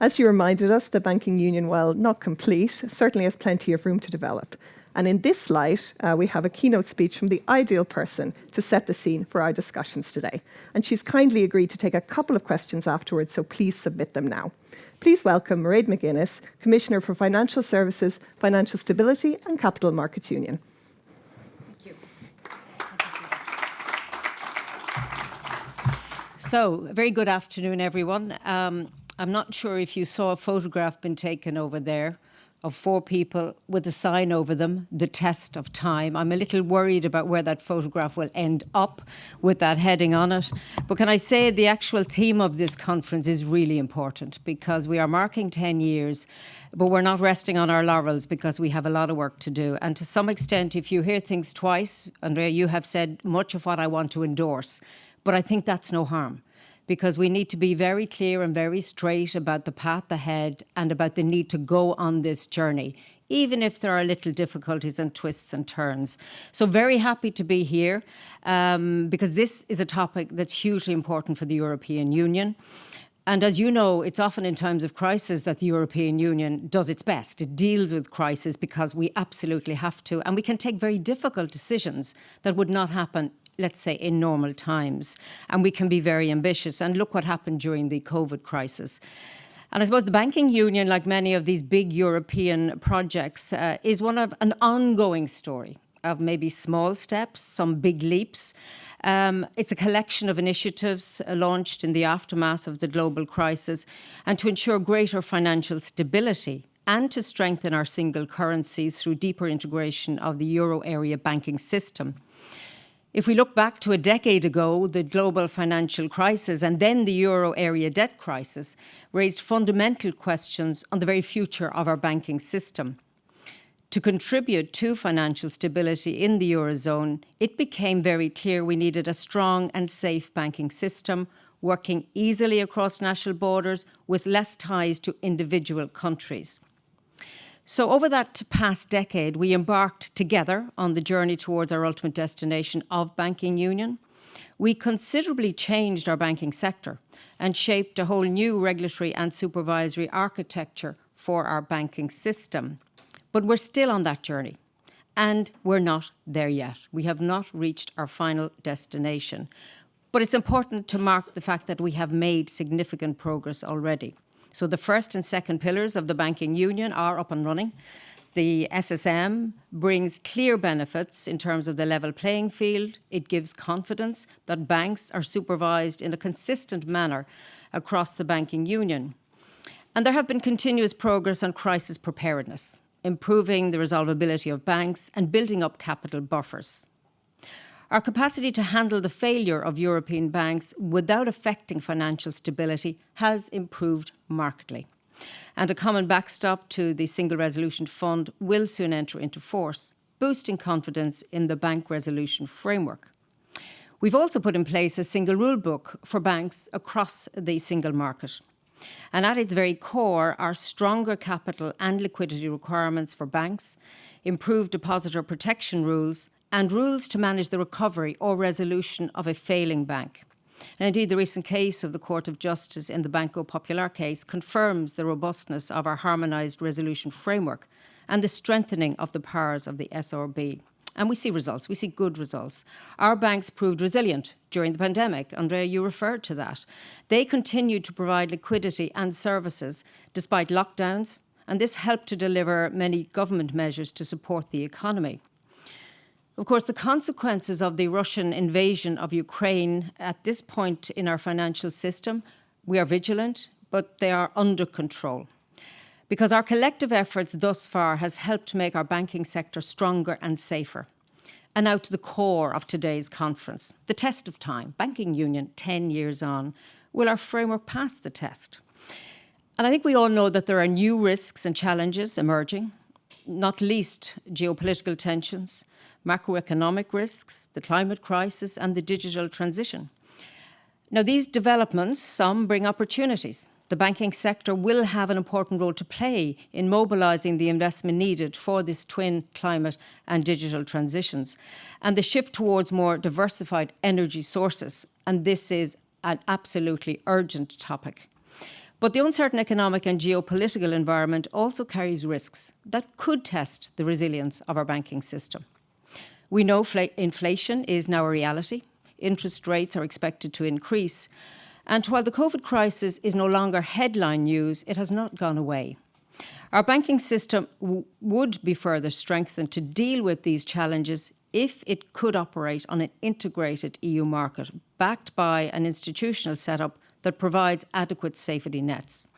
As you reminded us, the banking union, while not complete, certainly has plenty of room to develop. And in this light, uh, we have a keynote speech from the ideal person to set the scene for our discussions today. And she's kindly agreed to take a couple of questions afterwards, so please submit them now. Please welcome Mairead McGuinness, Commissioner for Financial Services, Financial Stability and Capital Markets Union. Thank you. So, very good afternoon, everyone. Um, I'm not sure if you saw a photograph been taken over there of four people with a sign over them, the test of time. I'm a little worried about where that photograph will end up with that heading on it. But can I say the actual theme of this conference is really important because we are marking 10 years, but we're not resting on our laurels because we have a lot of work to do. And to some extent, if you hear things twice, Andrea, you have said much of what I want to endorse, but I think that's no harm because we need to be very clear and very straight about the path ahead and about the need to go on this journey even if there are little difficulties and twists and turns. So very happy to be here um, because this is a topic that's hugely important for the European Union. And as you know, it's often in times of crisis that the European Union does its best. It deals with crisis because we absolutely have to. And we can take very difficult decisions that would not happen let's say, in normal times. And we can be very ambitious. And look what happened during the COVID crisis. And I suppose the banking union, like many of these big European projects, uh, is one of an ongoing story of maybe small steps, some big leaps. Um, it's a collection of initiatives uh, launched in the aftermath of the global crisis and to ensure greater financial stability and to strengthen our single currency through deeper integration of the euro area banking system. If we look back to a decade ago, the global financial crisis and then the euro area debt crisis raised fundamental questions on the very future of our banking system. To contribute to financial stability in the Eurozone, it became very clear we needed a strong and safe banking system, working easily across national borders with less ties to individual countries. So over that past decade, we embarked together on the journey towards our ultimate destination of banking union. We considerably changed our banking sector and shaped a whole new regulatory and supervisory architecture for our banking system. But we're still on that journey and we're not there yet. We have not reached our final destination. But it's important to mark the fact that we have made significant progress already. So the first and second pillars of the banking union are up and running. The SSM brings clear benefits in terms of the level playing field. It gives confidence that banks are supervised in a consistent manner across the banking union. And there have been continuous progress on crisis preparedness, improving the resolvability of banks and building up capital buffers. Our capacity to handle the failure of European banks without affecting financial stability has improved markedly. And a common backstop to the Single Resolution Fund will soon enter into force, boosting confidence in the bank resolution framework. We've also put in place a single rule book for banks across the single market. And at its very core are stronger capital and liquidity requirements for banks, improved depositor protection rules and rules to manage the recovery or resolution of a failing bank. And indeed, the recent case of the Court of Justice in the Banco Popular case confirms the robustness of our harmonised resolution framework and the strengthening of the powers of the SRB. And we see results, we see good results. Our banks proved resilient during the pandemic. Andrea, you referred to that. They continued to provide liquidity and services despite lockdowns, and this helped to deliver many government measures to support the economy. Of course, the consequences of the Russian invasion of Ukraine at this point in our financial system, we are vigilant, but they are under control. Because our collective efforts thus far has helped to make our banking sector stronger and safer. And now to the core of today's conference, the test of time, banking union 10 years on. Will our framework pass the test? And I think we all know that there are new risks and challenges emerging, not least geopolitical tensions, macroeconomic risks, the climate crisis and the digital transition. Now these developments, some bring opportunities. The banking sector will have an important role to play in mobilising the investment needed for this twin climate and digital transitions and the shift towards more diversified energy sources. And this is an absolutely urgent topic. But the uncertain economic and geopolitical environment also carries risks that could test the resilience of our banking system. We know inflation is now a reality. Interest rates are expected to increase. And while the COVID crisis is no longer headline news, it has not gone away. Our banking system would be further strengthened to deal with these challenges if it could operate on an integrated EU market, backed by an institutional setup that provides adequate safety nets.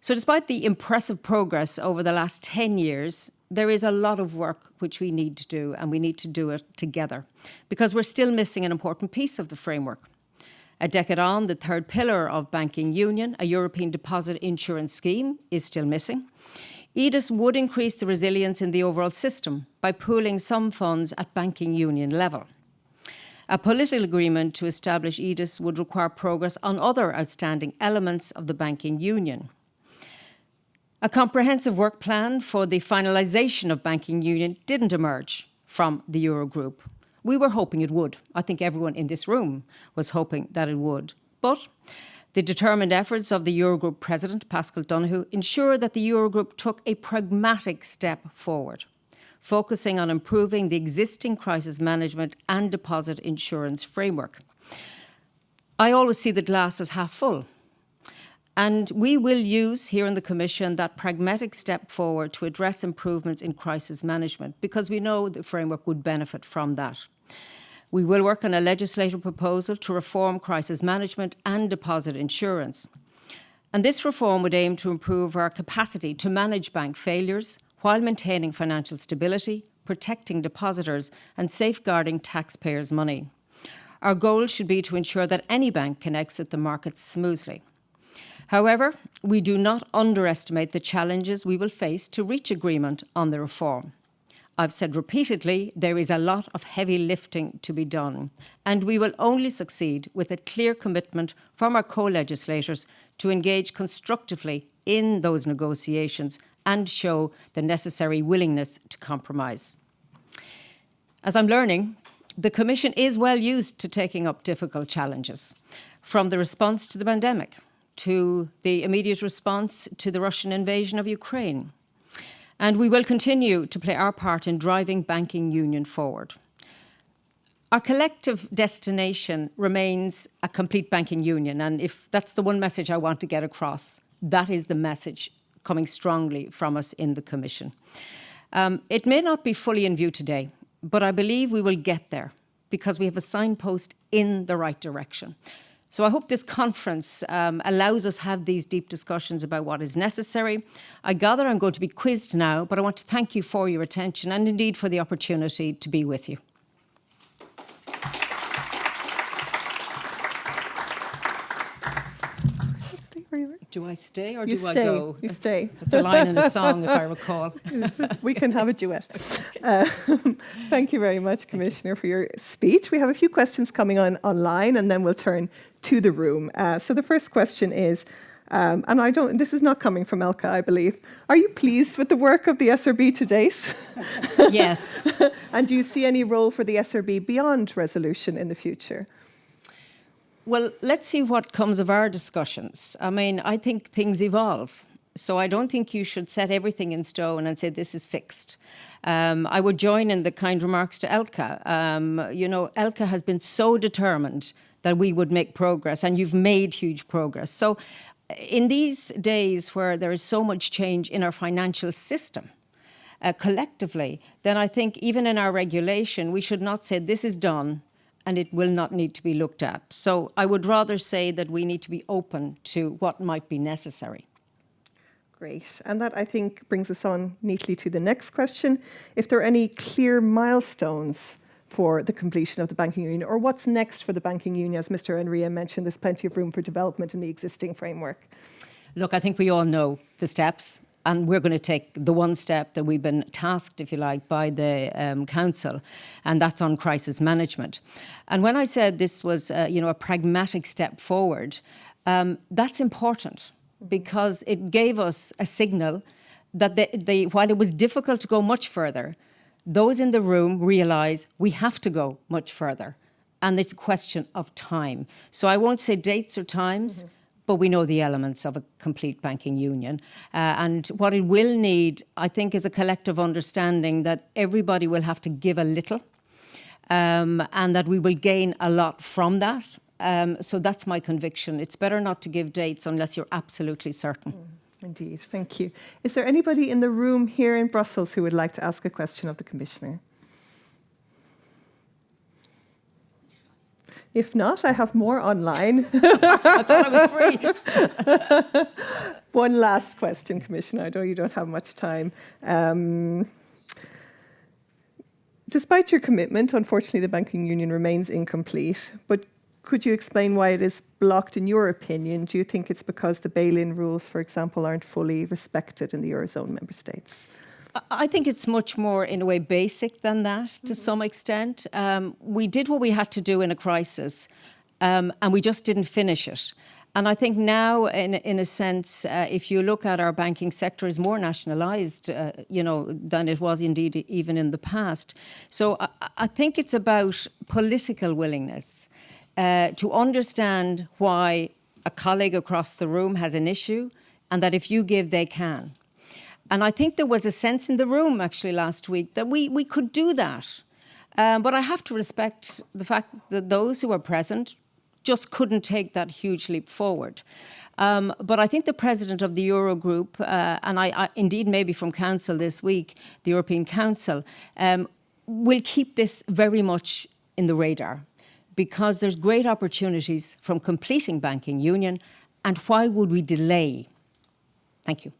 So despite the impressive progress over the last 10 years, there is a lot of work which we need to do and we need to do it together because we're still missing an important piece of the framework. A decade on, the third pillar of banking union, a European deposit insurance scheme, is still missing. EDIS would increase the resilience in the overall system by pooling some funds at banking union level. A political agreement to establish EDIS would require progress on other outstanding elements of the banking union. A comprehensive work plan for the finalisation of banking union didn't emerge from the Eurogroup. We were hoping it would. I think everyone in this room was hoping that it would. But the determined efforts of the Eurogroup President, Pascal Donohoe, ensured that the Eurogroup took a pragmatic step forward, focusing on improving the existing crisis management and deposit insurance framework. I always see the glass as half full. And we will use here in the Commission that pragmatic step forward to address improvements in crisis management because we know the framework would benefit from that. We will work on a legislative proposal to reform crisis management and deposit insurance. And this reform would aim to improve our capacity to manage bank failures while maintaining financial stability, protecting depositors and safeguarding taxpayers' money. Our goal should be to ensure that any bank can exit the market smoothly. However, we do not underestimate the challenges we will face to reach agreement on the reform. I've said repeatedly, there is a lot of heavy lifting to be done, and we will only succeed with a clear commitment from our co-legislators to engage constructively in those negotiations and show the necessary willingness to compromise. As I'm learning, the Commission is well used to taking up difficult challenges, from the response to the pandemic, to the immediate response to the Russian invasion of Ukraine, and we will continue to play our part in driving banking union forward. Our collective destination remains a complete banking union, and if that's the one message I want to get across, that is the message coming strongly from us in the Commission. Um, it may not be fully in view today, but I believe we will get there because we have a signpost in the right direction. So I hope this conference um, allows us have these deep discussions about what is necessary. I gather I'm going to be quizzed now, but I want to thank you for your attention and indeed for the opportunity to be with you. Do I stay or you do stay. I go? You stay. It's a line in a song, if I recall. we can have a duet. Uh, thank you very much, Commissioner, for your speech. We have a few questions coming on online, and then we'll turn to the room. Uh, so the first question is, um, and I don't, this is not coming from Elke, I believe. Are you pleased with the work of the SRB to date? Yes. and do you see any role for the SRB beyond resolution in the future? Well, let's see what comes of our discussions. I mean, I think things evolve. So I don't think you should set everything in stone and say this is fixed. Um, I would join in the kind remarks to Elke. Um, you know, Elke has been so determined that we would make progress and you've made huge progress. So in these days where there is so much change in our financial system, uh, collectively, then I think even in our regulation, we should not say this is done and it will not need to be looked at. So I would rather say that we need to be open to what might be necessary. Great. And that, I think, brings us on neatly to the next question. If there are any clear milestones for the completion of the banking union, or what's next for the banking union? As Mr. Enria mentioned, there's plenty of room for development in the existing framework. Look, I think we all know the steps and we're going to take the one step that we've been tasked, if you like, by the um, council, and that's on crisis management. And when I said this was, uh, you know, a pragmatic step forward, um, that's important because it gave us a signal that the, the, while it was difficult to go much further, those in the room realise we have to go much further. And it's a question of time. So I won't say dates or times, mm -hmm but we know the elements of a complete banking union. Uh, and what it will need, I think, is a collective understanding that everybody will have to give a little um, and that we will gain a lot from that. Um, so that's my conviction. It's better not to give dates unless you're absolutely certain. Mm, indeed, thank you. Is there anybody in the room here in Brussels who would like to ask a question of the Commissioner? If not, I have more online. I thought I was free. One last question, Commissioner. I know you don't have much time. Um, despite your commitment, unfortunately, the banking union remains incomplete. But could you explain why it is blocked in your opinion? Do you think it's because the bail-in rules, for example, aren't fully respected in the Eurozone member states? I think it's much more, in a way, basic than that to mm -hmm. some extent. Um, we did what we had to do in a crisis, um, and we just didn't finish it. And I think now, in, in a sense, uh, if you look at our banking sector, is more nationalised, uh, you know, than it was indeed even in the past. So I, I think it's about political willingness uh, to understand why a colleague across the room has an issue, and that if you give, they can. And I think there was a sense in the room actually last week that we, we could do that. Um, but I have to respect the fact that those who are present just couldn't take that huge leap forward. Um, but I think the president of the Eurogroup, uh, and I, I, indeed maybe from Council this week, the European Council, um, will keep this very much in the radar because there's great opportunities from completing banking union and why would we delay? Thank you.